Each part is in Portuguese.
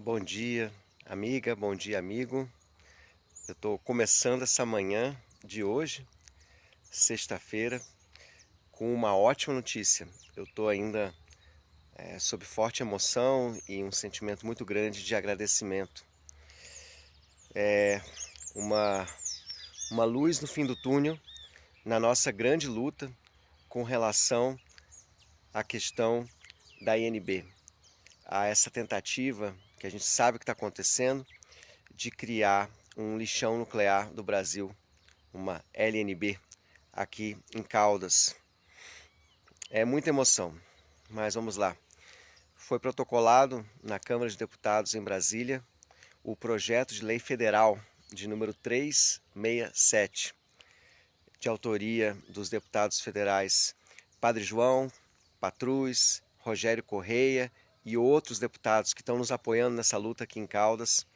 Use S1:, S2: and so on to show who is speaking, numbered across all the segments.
S1: Bom dia, amiga, bom dia, amigo. Eu estou começando essa manhã de hoje, sexta-feira, com uma ótima notícia. Eu estou ainda é, sob forte emoção e um sentimento muito grande de agradecimento. É uma, uma luz no fim do túnel na nossa grande luta com relação à questão da INB, a essa tentativa que a gente sabe o que está acontecendo, de criar um lixão nuclear do Brasil, uma LNB, aqui em Caldas. É muita emoção, mas vamos lá. Foi protocolado na Câmara de Deputados em Brasília o projeto de lei federal de número 367, de autoria dos deputados federais Padre João, Patrus, Rogério Correia e outros deputados que estão nos apoiando nessa luta aqui em Caldas.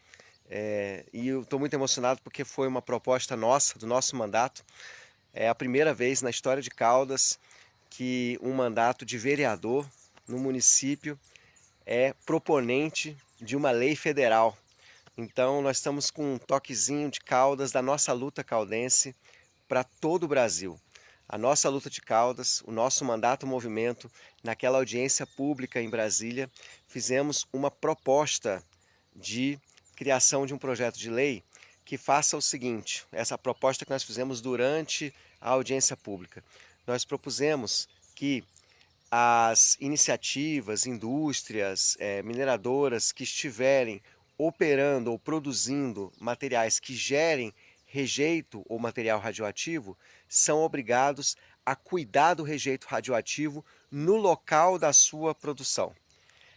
S1: É, e eu estou muito emocionado porque foi uma proposta nossa, do nosso mandato. É a primeira vez na história de Caldas que um mandato de vereador no município é proponente de uma lei federal. Então nós estamos com um toquezinho de Caldas da nossa luta caldense para todo o Brasil a nossa luta de caudas, o nosso mandato movimento, naquela audiência pública em Brasília, fizemos uma proposta de criação de um projeto de lei que faça o seguinte, essa proposta que nós fizemos durante a audiência pública. Nós propusemos que as iniciativas, indústrias, é, mineradoras que estiverem operando ou produzindo materiais que gerem rejeito ou material radioativo são obrigados a cuidar do rejeito radioativo no local da sua produção.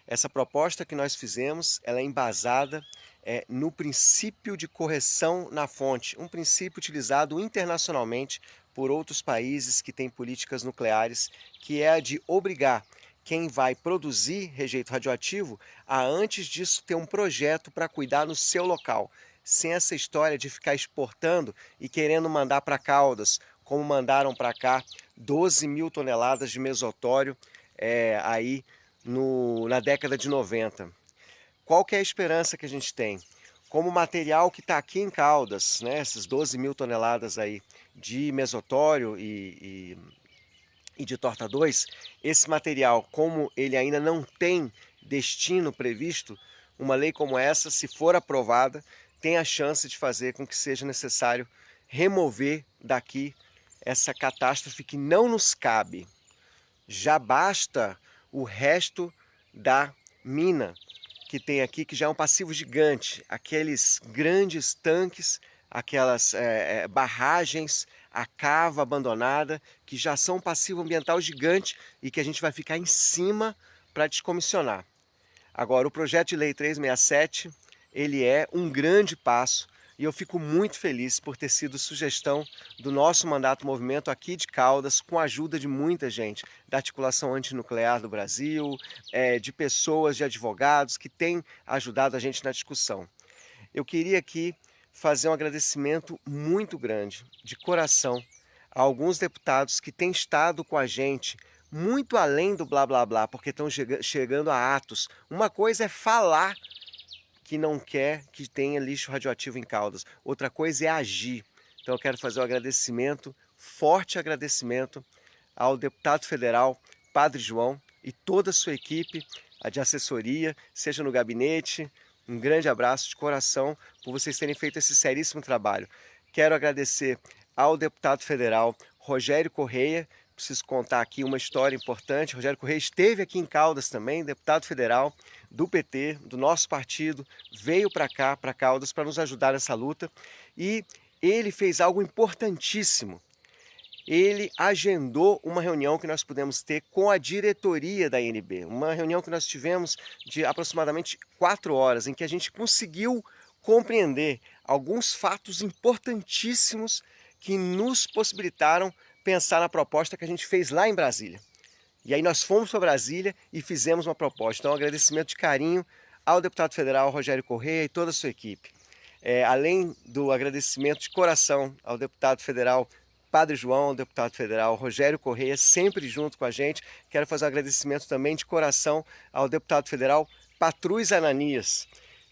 S1: Essa proposta que nós fizemos, ela é embasada é, no princípio de correção na fonte, um princípio utilizado internacionalmente por outros países que têm políticas nucleares, que é a de obrigar quem vai produzir rejeito radioativo a antes disso ter um projeto para cuidar no seu local, sem essa história de ficar exportando e querendo mandar para Caldas, como mandaram para cá 12 mil toneladas de mesotório é, aí no, na década de 90. Qual que é a esperança que a gente tem? Como material que está aqui em Caldas, né, essas 12 mil toneladas aí de mesotório e, e, e de torta 2, esse material, como ele ainda não tem destino previsto, uma lei como essa, se for aprovada, tem a chance de fazer com que seja necessário remover daqui essa catástrofe que não nos cabe. Já basta o resto da mina que tem aqui, que já é um passivo gigante, aqueles grandes tanques, aquelas é, barragens, a cava abandonada, que já são um passivo ambiental gigante e que a gente vai ficar em cima para descomissionar. Agora, o projeto de lei 367 ele é um grande passo e eu fico muito feliz por ter sido sugestão do nosso mandato movimento aqui de Caldas, com a ajuda de muita gente, da articulação antinuclear do Brasil, é, de pessoas, de advogados que têm ajudado a gente na discussão. Eu queria aqui fazer um agradecimento muito grande, de coração, a alguns deputados que têm estado com a gente muito além do blá blá blá, porque estão chegando a atos. Uma coisa é falar que não quer que tenha lixo radioativo em Caldas. Outra coisa é agir. Então eu quero fazer um agradecimento, forte agradecimento ao deputado federal Padre João e toda a sua equipe a de assessoria, seja no gabinete. Um grande abraço de coração por vocês terem feito esse seríssimo trabalho. Quero agradecer ao deputado federal Rogério Correia, preciso contar aqui uma história importante. Rogério Correia esteve aqui em Caldas também, deputado federal do PT, do nosso partido, veio para cá, para Caldas, para nos ajudar nessa luta. E ele fez algo importantíssimo. Ele agendou uma reunião que nós pudemos ter com a diretoria da INB. Uma reunião que nós tivemos de aproximadamente quatro horas, em que a gente conseguiu compreender alguns fatos importantíssimos que nos possibilitaram pensar na proposta que a gente fez lá em Brasília. E aí nós fomos para Brasília e fizemos uma proposta. Então um agradecimento de carinho ao deputado federal Rogério Correia e toda a sua equipe. É, além do agradecimento de coração ao deputado federal Padre João, ao deputado federal Rogério Correia, sempre junto com a gente. Quero fazer um agradecimento também de coração ao deputado federal Patrus Ananias,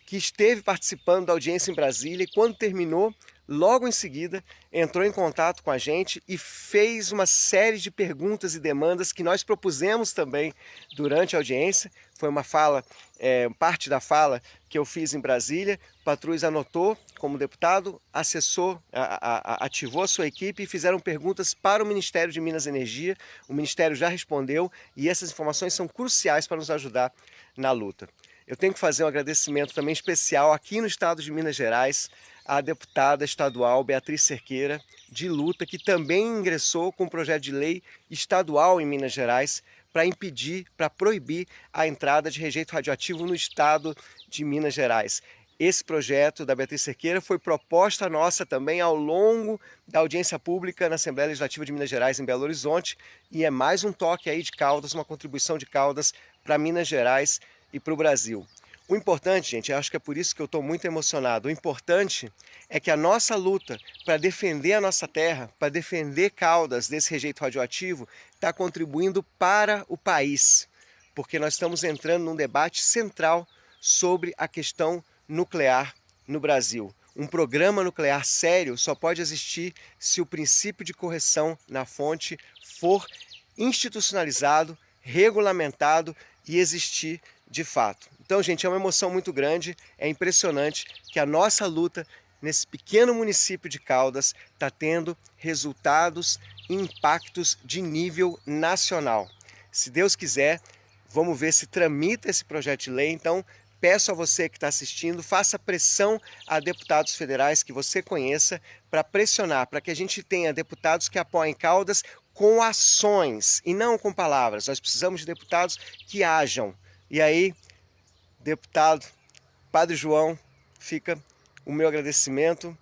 S1: que esteve participando da audiência em Brasília e quando terminou, logo em seguida, entrou em contato com a gente e fez uma série de perguntas e demandas que nós propusemos também durante a audiência. Foi uma fala, é, parte da fala que eu fiz em Brasília. Patrus anotou como deputado, acessou, a, a, ativou a sua equipe e fizeram perguntas para o Ministério de Minas e Energia. O Ministério já respondeu e essas informações são cruciais para nos ajudar na luta. Eu tenho que fazer um agradecimento também especial aqui no estado de Minas Gerais à deputada estadual Beatriz Cerqueira, de luta, que também ingressou com um projeto de lei estadual em Minas Gerais para impedir, para proibir a entrada de rejeito radioativo no estado de Minas Gerais. Esse projeto da Beatriz Cerqueira foi proposta nossa também ao longo da audiência pública na Assembleia Legislativa de Minas Gerais em Belo Horizonte e é mais um toque aí de Caldas, uma contribuição de Caldas para Minas Gerais e para o Brasil. O importante, gente, acho que é por isso que eu estou muito emocionado, o importante é que a nossa luta para defender a nossa terra, para defender Caldas desse rejeito radioativo, está contribuindo para o país, porque nós estamos entrando num debate central sobre a questão nuclear no Brasil. Um programa nuclear sério só pode existir se o princípio de correção na fonte for institucionalizado, regulamentado e existir de fato. Então, gente, é uma emoção muito grande, é impressionante que a nossa luta nesse pequeno município de Caldas está tendo resultados e impactos de nível nacional. Se Deus quiser, vamos ver se tramita esse projeto de lei, então peço a você que está assistindo, faça pressão a deputados federais que você conheça para pressionar, para que a gente tenha deputados que apoiem Caldas com ações e não com palavras. Nós precisamos de deputados que ajam. E aí, deputado Padre João, fica o meu agradecimento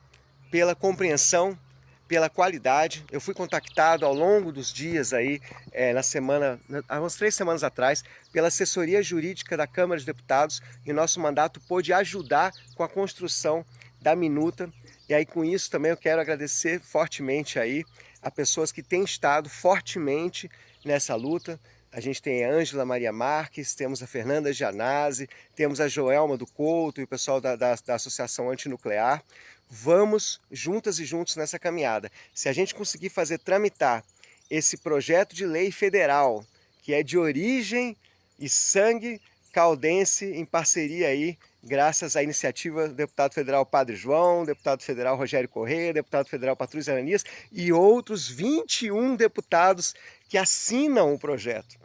S1: pela compreensão, pela qualidade. Eu fui contactado ao longo dos dias aí, é, na semana, há umas três semanas atrás, pela assessoria jurídica da Câmara de Deputados e nosso mandato pôde ajudar com a construção da minuta. E aí com isso também eu quero agradecer fortemente aí a pessoas que têm estado fortemente nessa luta, a gente tem a Ângela Maria Marques, temos a Fernanda Gianazzi, temos a Joelma do Couto e o pessoal da, da, da Associação Antinuclear. Vamos juntas e juntos nessa caminhada. Se a gente conseguir fazer tramitar esse projeto de lei federal, que é de origem e sangue caldense, em parceria aí, graças à iniciativa do deputado federal Padre João, deputado federal Rogério Correia, deputado federal Patrus Ananias e outros 21 deputados que assinam o projeto.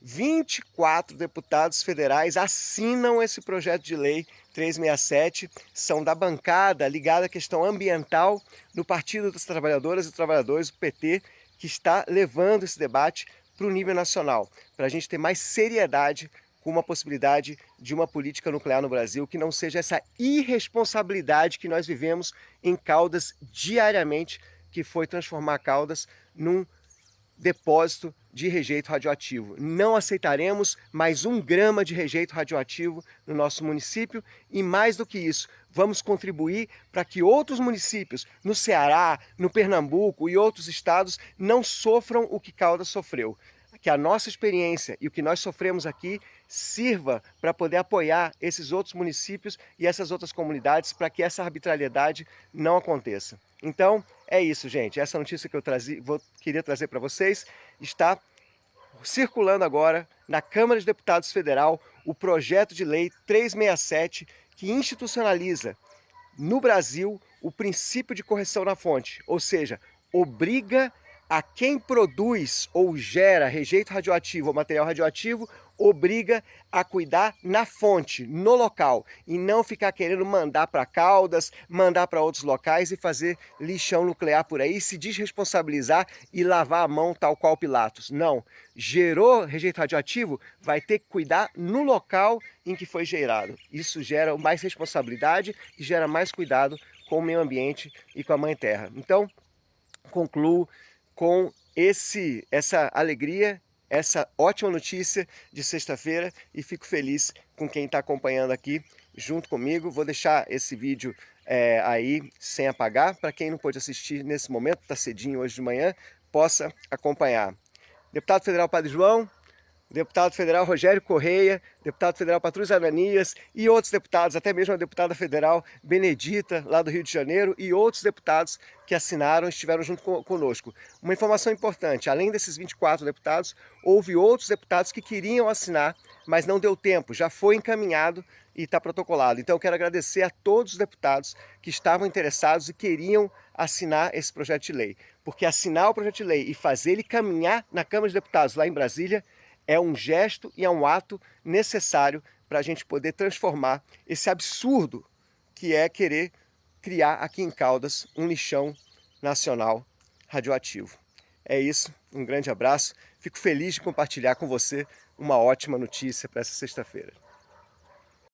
S1: 24 deputados federais assinam esse projeto de lei 367, são da bancada ligada à questão ambiental no Partido das Trabalhadoras e Trabalhadores, o PT, que está levando esse debate para o nível nacional, para a gente ter mais seriedade com uma possibilidade de uma política nuclear no Brasil que não seja essa irresponsabilidade que nós vivemos em Caldas diariamente, que foi transformar Caldas num depósito de rejeito radioativo. Não aceitaremos mais um grama de rejeito radioativo no nosso município e mais do que isso, vamos contribuir para que outros municípios no Ceará, no Pernambuco e outros estados não sofram o que Caldas sofreu. Que a nossa experiência e o que nós sofremos aqui sirva para poder apoiar esses outros municípios e essas outras comunidades para que essa arbitrariedade não aconteça. Então, é isso, gente. Essa notícia que eu trazi, vou, queria trazer para vocês está circulando agora na Câmara de Deputados Federal o projeto de lei 367 que institucionaliza no Brasil o princípio de correção na fonte, ou seja, obriga a quem produz ou gera rejeito radioativo ou material radioativo obriga a cuidar na fonte, no local, e não ficar querendo mandar para Caldas, mandar para outros locais e fazer lixão nuclear por aí, se desresponsabilizar e lavar a mão tal qual Pilatos. Não, gerou rejeito radioativo, vai ter que cuidar no local em que foi gerado. Isso gera mais responsabilidade e gera mais cuidado com o meio ambiente e com a mãe terra. Então, concluo com esse, essa alegria essa ótima notícia de sexta-feira e fico feliz com quem está acompanhando aqui junto comigo. Vou deixar esse vídeo é, aí sem apagar, para quem não pôde assistir nesse momento, está cedinho hoje de manhã, possa acompanhar. Deputado Federal Padre João, deputado federal Rogério Correia, deputado federal Patrus Ananias e outros deputados, até mesmo a deputada federal Benedita, lá do Rio de Janeiro, e outros deputados que assinaram e estiveram junto conosco. Uma informação importante, além desses 24 deputados, houve outros deputados que queriam assinar, mas não deu tempo, já foi encaminhado e está protocolado. Então eu quero agradecer a todos os deputados que estavam interessados e queriam assinar esse projeto de lei, porque assinar o projeto de lei e fazer ele caminhar na Câmara de Deputados lá em Brasília é um gesto e é um ato necessário para a gente poder transformar esse absurdo que é querer criar aqui em Caldas um lixão nacional radioativo. É isso, um grande abraço, fico feliz de compartilhar com você uma ótima notícia para essa sexta-feira.